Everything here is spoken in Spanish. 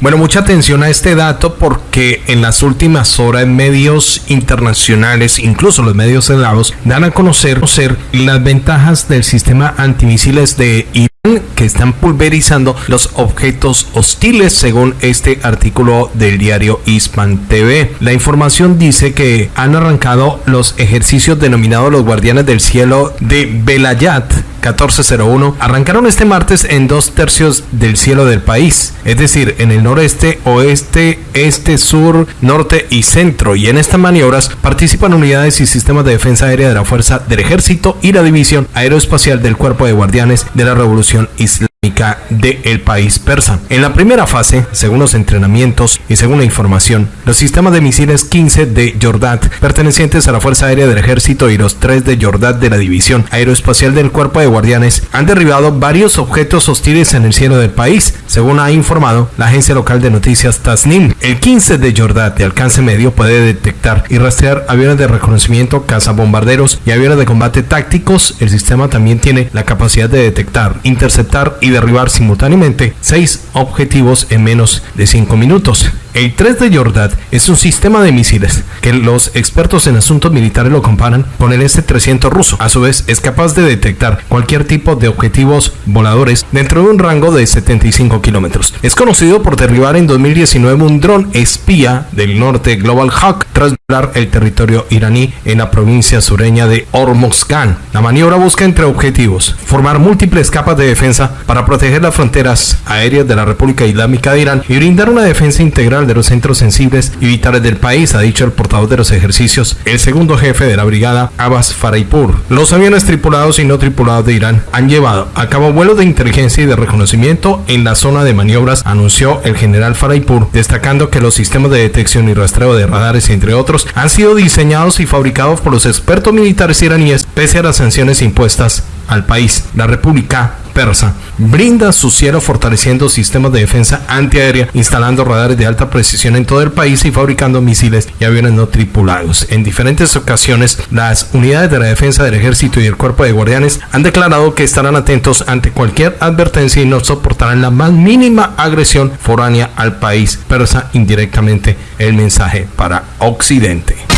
Bueno, mucha atención a este dato porque en las últimas horas medios internacionales, incluso los medios eslavos, dan a conocer, conocer las ventajas del sistema antimisiles de Irán que están pulverizando los objetos hostiles según este artículo del diario Hispan TV. La información dice que han arrancado los ejercicios denominados los guardianes del cielo de Belayat 1401 arrancaron este martes en dos tercios del cielo del país, es decir, en el noreste, oeste, este, sur, norte y centro. Y en estas maniobras participan unidades y sistemas de defensa aérea de la Fuerza del Ejército y la División Aeroespacial del Cuerpo de Guardianes de la Revolución Islámica del país persa. En la primera fase, según los entrenamientos y según la información, los sistemas de misiles 15 de Jordat, pertenecientes a la Fuerza Aérea del Ejército y los 3 de Jordat de la División Aeroespacial del Cuerpo de Guardianes, han derribado varios objetos hostiles en el cielo del país, según ha informado la agencia local de noticias Tasnim. El 15 de Jordat de alcance medio puede detectar y rastrear aviones de reconocimiento, cazabombarderos y aviones de combate tácticos. El sistema también tiene la capacidad de detectar, interceptar y derribar simultáneamente seis objetivos en menos de 5 minutos. El 3 de Jordat es un sistema de misiles que los expertos en asuntos militares lo comparan con el S-300 ruso. A su vez, es capaz de detectar cualquier tipo de objetivos voladores dentro de un rango de 75 kilómetros. Es conocido por derribar en 2019 un dron espía del norte Global Hawk tras volar el territorio iraní en la provincia sureña de Hormozgan. La maniobra busca entre objetivos formar múltiples capas de defensa para proteger las fronteras aéreas de la República Islámica de Irán y brindar una defensa integral de los centros sensibles y vitales del país, ha dicho el portavoz de los ejercicios, el segundo jefe de la brigada, Abbas Faraipur. Los aviones tripulados y no tripulados de Irán han llevado a cabo vuelos de inteligencia y de reconocimiento en la zona de maniobras, anunció el general Faraipur, destacando que los sistemas de detección y rastreo de radares, entre otros, han sido diseñados y fabricados por los expertos militares iraníes pese a las sanciones impuestas al país. La República Persa brinda su cielo fortaleciendo sistemas de defensa antiaérea, instalando radares de alta precisión en todo el país y fabricando misiles y aviones no tripulados. En diferentes ocasiones, las unidades de la defensa del ejército y el cuerpo de guardianes han declarado que estarán atentos ante cualquier advertencia y no soportarán la más mínima agresión foránea al país persa indirectamente el mensaje para Occidente.